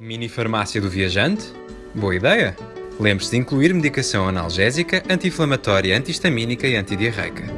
Mini farmácia do viajante? Boa ideia! Lembre-se de incluir medicação analgésica, anti-inflamatória, antihistamínica e antidiarreica.